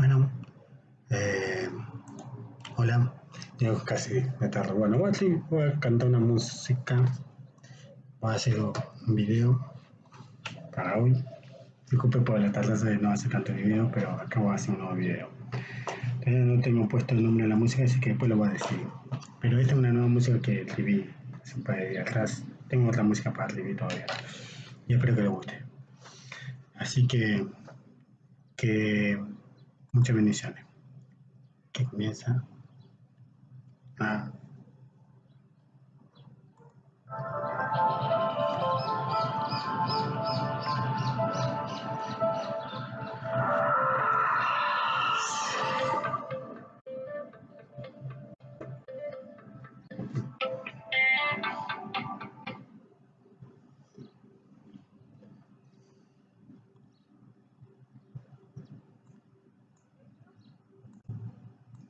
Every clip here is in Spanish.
Bueno, eh, hola, yo casi me tardo. Bueno, voy a, cantar una música, voy a hacer un video para hoy. Disculpe por la tarde de no hacer tanto el video, pero acá voy a hacer un nuevo video. Todavía no tengo puesto el nombre de la música, así que después lo voy a decir. Pero esta es una nueva música que escribí siempre de días atrás. Tengo otra música para escribir todavía. Y espero que le guste. Así que, que muchas bendiciones. Que comienza a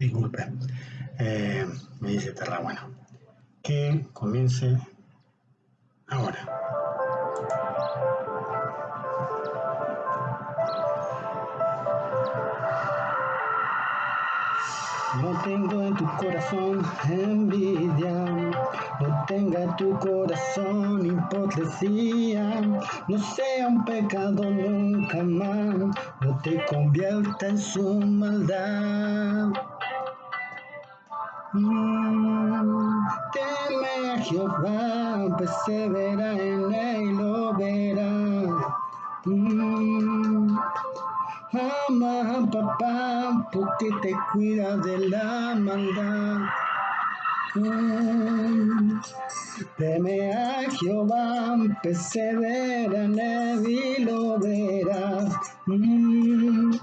Disculpe, eh, me dice Terra, bueno, que comience ahora. No tengo en tu corazón envidia, no tenga tu corazón hipocresía, no sea un pecado nunca más, no te convierta en su maldad. Teme a Jehová, persevera en él, lo verá. Mm, ama papá, porque te cuida de la maldad. Mm, teme a Jehová, persevera en él lo verás. Mm,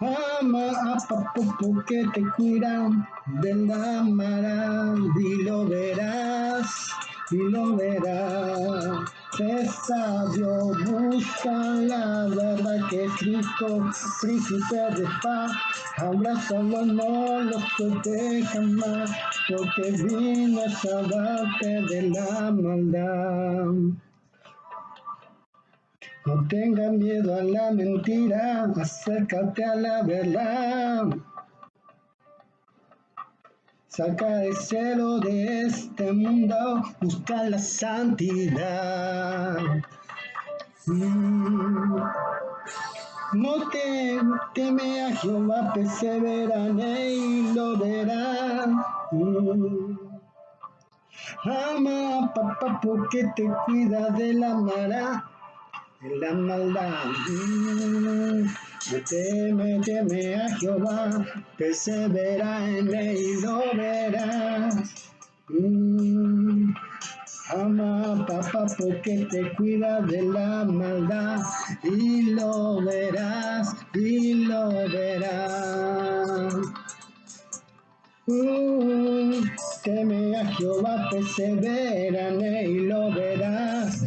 ama a papá porque te cuida de la maldad y lo verás, y lo verás. Es sabio, busca la verdad que Cristo, príncipe de paz. Abrázalo, no lo suelte jamás, porque vino a salvarte de la maldad. No tengas miedo a la mentira, acércate a la verdad. Saca el celo de este mundo, busca la santidad. Mm. No te teme a Jehová, persevera en él y lo verás. Mm. Ama a papá porque te cuida de la mara, de la maldad. Mm. Teme, teme a Jehová, persevera en él y lo verás. Mm. Ama papá porque te cuida de la maldad y lo verás, y lo verás. Mm, teme a Jehová, persevera en él y lo verás.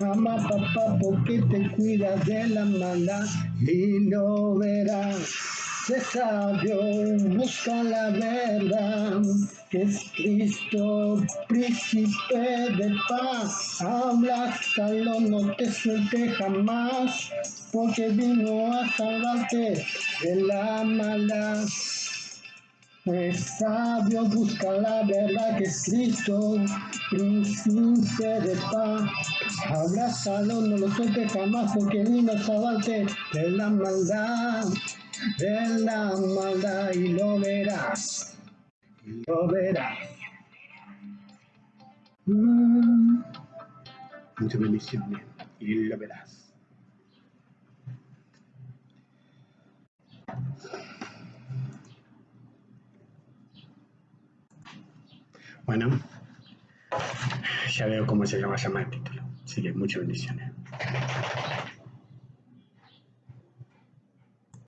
Ama papá porque te cuida de la maldad y lo verás. Sé sabio, busca la verdad, que es Cristo, príncipe de paz. Habla, Abrázalo, no te suelte jamás, porque vino a salvarte de la maldad. Es sabio, busca la verdad que es Cristo, príncipe de paz. Abrázalo, no lo suelte jamás, porque vino a salvarte de la maldad, de la maldad, y lo verás, lo verás. Mm. Muchas bendiciones, y lo verás. Bueno, ya veo cómo se llama, llama el título. Así que muchas bendiciones.